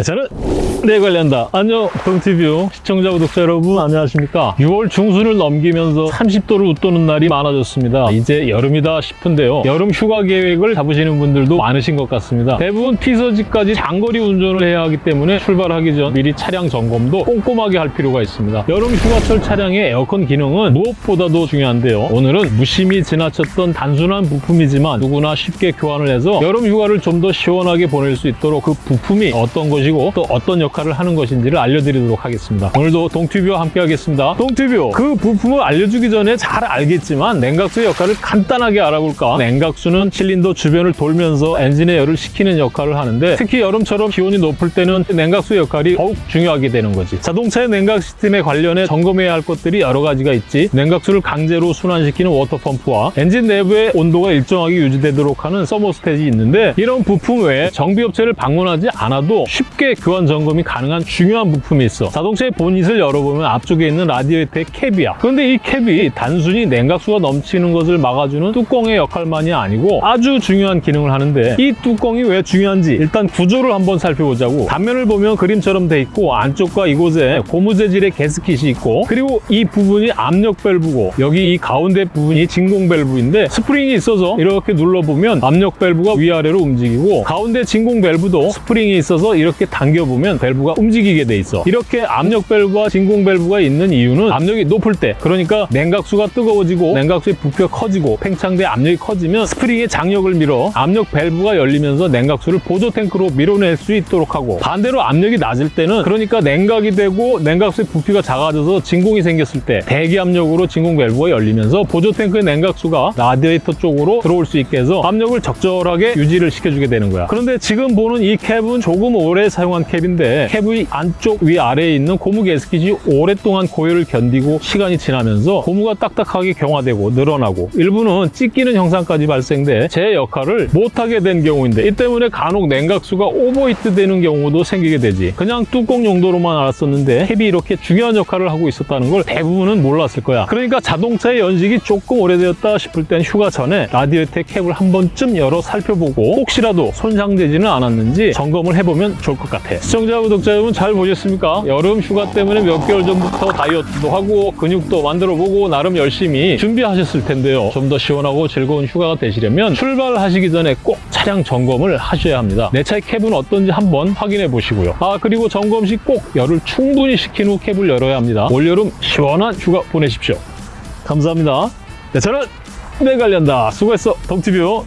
저는 내 관련다. 안녕 동티뷰. 시청자 구독자 여러분 안녕하십니까? 6월 중순을 넘기면서 30도를 웃도는 날이 많아졌습니다. 이제 여름이다 싶은데요. 여름 휴가 계획을 잡으시는 분들도 많으신 것 같습니다. 대부분 피서지까지 장거리 운전을 해야 하기 때문에 출발하기 전 미리 차량 점검도 꼼꼼하게 할 필요가 있습니다. 여름 휴가철 차량의 에어컨 기능은 무엇보다도 중요한데요. 오늘은 무심히 지나쳤던 단순한 부품이지만 누구나 쉽게 교환을 해서 여름 휴가를 좀 더 시원하게 보낼 수 있도록 그 부품이 어떤 것이 고 또 어떤 역할을 하는 것인지를 알려드리도록 하겠습니다. 오늘도 동튜브와 함께 하겠습니다. 동튜브 그 부품을 알려주기 전에 잘 알겠지만 냉각수의 역할을 간단하게 알아볼까? 냉각수는 실린더 주변을 돌면서 엔진의 열을 식히는 역할을 하는데 특히 여름처럼 기온이 높을 때는 냉각수의 역할이 더욱 중요하게 되는 거지. 자동차의 냉각 시스템에 관련해 점검해야 할 것들이 여러 가지가 있지. 냉각수를 강제로 순환시키는 워터펌프와 엔진 내부의 온도가 일정하게 유지되도록 하는 서머스탯이 있는데 이런 부품 외에 정비업체를 방문하지 않아도 쉽게 교환 점검이 가능한 중요한 부품이 있어. 자동차의 보닛을 열어보면 앞쪽에 있는 라디에이터의 캡이야. 그런데 이 캡이 단순히 냉각수가 넘치는 것을 막아주는 뚜껑의 역할만이 아니고 아주 중요한 기능을 하는데 이 뚜껑이 왜 중요한지 일단 구조를 한번 살펴보자고. 단면을 보면 그림처럼 돼 있고 안쪽과 이곳에 고무 재질의 개스킷이 있고 그리고 이 부분이 압력 밸브고 여기 이 가운데 부분이 진공 밸브인데 스프링이 있어서 이렇게 눌러보면 압력 밸브가 위아래로 움직이고 가운데 진공 밸브도 스프링이 있어서 이렇게 당겨보면 밸브가 움직이게 돼 있어. 이렇게 압력 밸브와 진공 밸브가 있는 이유는 압력이 높을 때. 그러니까 냉각수가 뜨거워지고 냉각수의 부피가 커지고 팽창돼 압력이 커지면 스프링의 장력을 밀어 압력 밸브가 열리면서 냉각수를 보조 탱크로 밀어낼 수 있도록 하고 반대로 압력이 낮을 때는 그러니까 냉각이 되고 냉각수의 부피가 작아져서 진공이 생겼을 때 대기 압력으로 진공 밸브가 열리면서 보조 탱크의 냉각수가 라디에이터 쪽으로 들어올 수 있게 해서 압력을 적절하게 유지를 시켜주게 되는 거야. 그런데 지금 보는 이 캡은 조금 오래 사용한 캡인데 캡의 안쪽 위아래에 있는 고무 게스킷이 오랫동안 고열을 견디고 시간이 지나면서 고무가 딱딱하게 경화되고 늘어나고 일부는 찢기는 현상까지 발생돼 제 역할을 못하게 된 경우인데 이 때문에 간혹 냉각수가 오버히트 되는 경우도 생기게 되지. 그냥 뚜껑 용도로만 알았었는데 캡이 이렇게 중요한 역할을 하고 있었다는 걸 대부분은 몰랐을 거야. 그러니까 자동차의 연식이 조금 오래되었다 싶을 땐 휴가 전에 라디에이터 캡을 한 번쯤 열어 살펴보고 혹시라도 손상되지는 않았는지 점검을 해보면 좋을 것 같아 시청자 구독자 여러분 잘 보셨습니까? 여름 휴가 때문에 몇 개월 전부터 다이어트도 하고 근육도 만들어보고 나름 열심히 준비하셨을 텐데요. 좀 더 시원하고 즐거운 휴가가 되시려면 출발하시기 전에 꼭 차량 점검을 하셔야 합니다. 내 차의 캡은 어떤지 한번 확인해 보시고요. 아 그리고 점검 시 꼭 열을 충분히 식힌 후 캡을 열어야 합니다. 올여름 시원한 휴가 보내십시오. 감사합니다. 네, 저는 내 관련다. 수고했어. 동티뷰